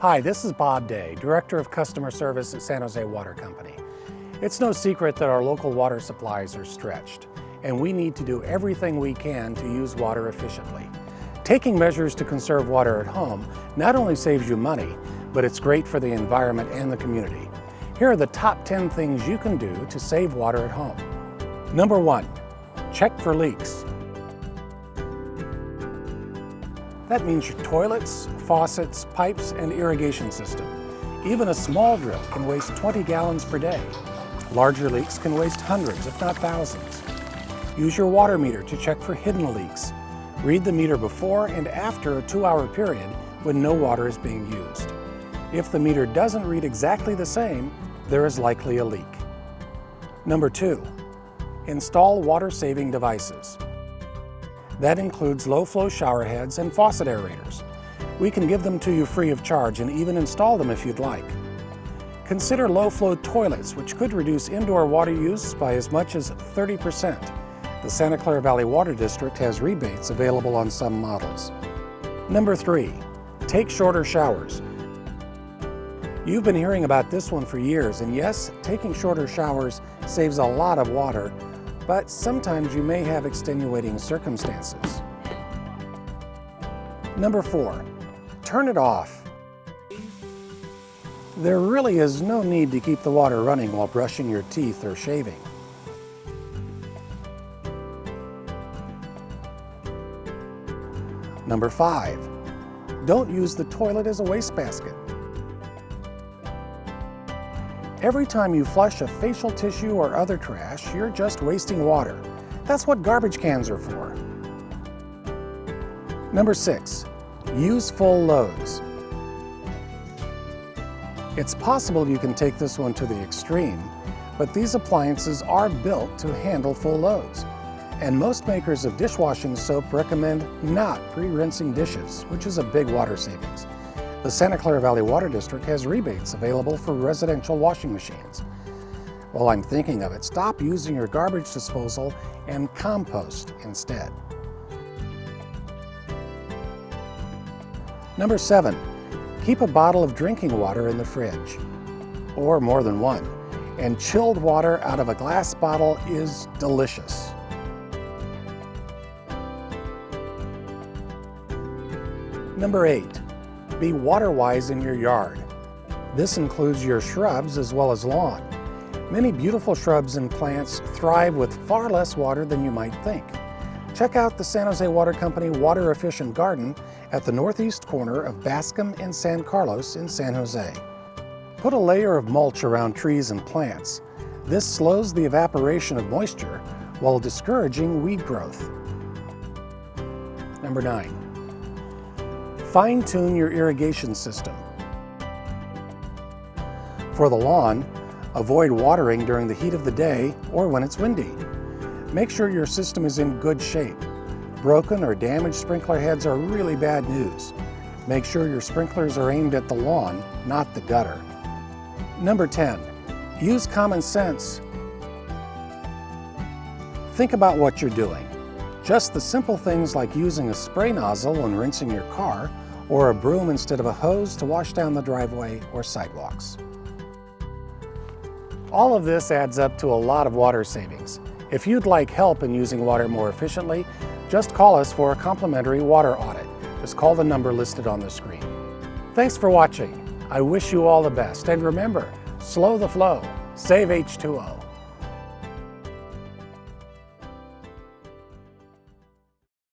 Hi, this is Bob Day, Director of Customer Service at San Jose Water Company. It's no secret that our local water supplies are stretched, and we need to do everything we can to use water efficiently. Taking measures to conserve water at home not only saves you money, but it's great for the environment and the community. Here are the top 10 things you can do to save water at home. Number one, check for leaks. That means your toilets, faucets, pipes, and irrigation system. Even a small drill can waste 20 gallons per day. Larger leaks can waste hundreds, if not thousands. Use your water meter to check for hidden leaks. Read the meter before and after a two-hour period when no water is being used. If the meter doesn't read exactly the same, there is likely a leak. Number two, install water-saving devices. That includes low-flow shower heads and faucet aerators. We can give them to you free of charge and even install them if you'd like. Consider low-flow toilets, which could reduce indoor water use by as much as 30%. The Santa Clara Valley Water District has rebates available on some models. Number three, take shorter showers. You've been hearing about this one for years, and yes, taking shorter showers saves a lot of water, but sometimes you may have extenuating circumstances. Number four, turn it off. There really is no need to keep the water running while brushing your teeth or shaving. Number five, don't use the toilet as a wastebasket. Every time you flush a facial tissue or other trash, you're just wasting water. That's what garbage cans are for. Number six, use full loads. It's possible you can take this one to the extreme, but these appliances are built to handle full loads. And most makers of dishwashing soap recommend not pre-rinsing dishes, which is a big water savings. The Santa Clara Valley Water District has rebates available for residential washing machines. While I'm thinking of it, stop using your garbage disposal and compost instead. Number seven, keep a bottle of drinking water in the fridge, or more than one. And chilled water out of a glass bottle is delicious. Number eight, be water-wise in your yard. This includes your shrubs as well as lawn. Many beautiful shrubs and plants thrive with far less water than you might think. Check out the San Jose Water Company Water Efficient Garden at the northeast corner of Bascom and San Carlos in San Jose. Put a layer of mulch around trees and plants. This slows the evaporation of moisture while discouraging weed growth. Number nine, Fine-tune your irrigation system. For the lawn, avoid watering during the heat of the day or when it's windy. Make sure your system is in good shape. Broken or damaged sprinkler heads are really bad news. Make sure your sprinklers are aimed at the lawn, not the gutter. Number 10, use common sense. Think about what you're doing. Just the simple things like using a spray nozzle when rinsing your car or a broom instead of a hose to wash down the driveway or sidewalks. All of this adds up to a lot of water savings. If you'd like help in using water more efficiently, just call us for a complimentary water audit. Just call the number listed on the screen. Thanks for watching. I wish you all the best. And remember, slow the flow, save H2O.